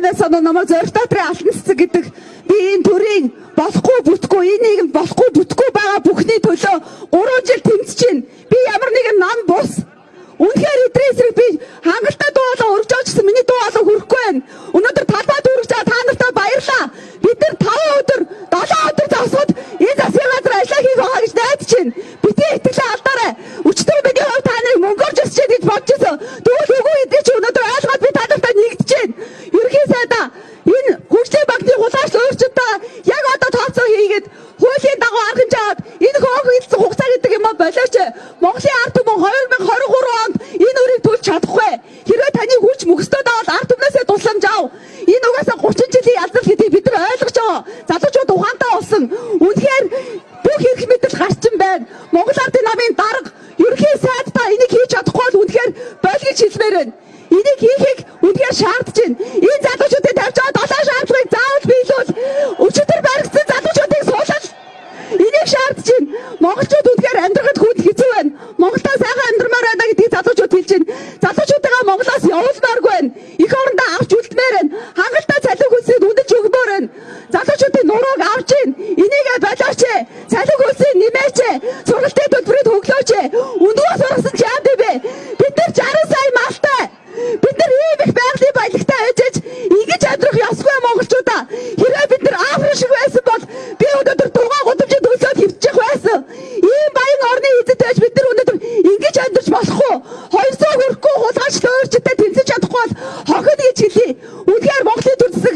танаас намайг зориг дотрын алтан цэцэг гэдэг би энэ төрийн болохгүй бүтгүй энэ нийгэм болохгүй бүтгүй байгаа бүхний төлөө 3 жил тэмцэж байна. Би ямар нэгэн нам бус Үнэхээр эдрийн эсрэг би хангалттай дуу болон өргөж авчихсан миний дуу болон хүрэхгүй байна. Өнөөдөр талбайд өргөж байгаа та нартай баярлаа. Бид нар 5 өдөр, 7 өдөр завсууд энэ засгийн газар ажиллаа хийх байгаа гэж найдаж байна. орчуудаа яг одоо тооцоо хийгээд хуулийн дагуу арга хэмжээ аваад энэ хөөгөлдсөн хугацаа гэдэг юм болооч Монголын ард түмэн 2023 онд энэ үрийг төлж чадахгүй. Хэрвээ таны хүч мөхсдөд бол ард түмнээсээ тусламж ав. Энэ угаасаа 30 жилийн ялцал гэдгийг бид нар ойлгож байгаа. Залуучууд ухаантай болсон. Үнэхээр бүх эрх мэдэл гарчин байна. Монгол ардын намын дарга ерөнхий сайд та энийг хийж чадахгүй бол үнэхээр болгож хэлмээр байна. Энийг хийхийг үнэхээр шаардж байна. Энэ залуучуудын тавьж байгаа долоо шаардлага шаардж байна. Монголчууд үдгээр амьдрахад хөл хэцүү байна. Монголоо сайхан амьдрмаар байна гэдгийг залуучууд хэлж байна. Залуучуудаа Монголоос явуулмааргүй байна. Их орондоо авч үлдмээр байна. Хангалттай цалин хөлсийг үнэлж өгмөр байна. Залуучуудын нурууг авч байна. Энийг болооч. Цалин хөлсийг нэмээч. Сургалтын төлбөрийг хөглөө эзэд байж бид нар өнөөдөр ингэж амьдарч болохгүй. 200 хүрэхгүй хулгайч төөрчтэй тэмцэж чадахгүй бол хохид гэж хэлий. Үнэхээр Монголын төр засаг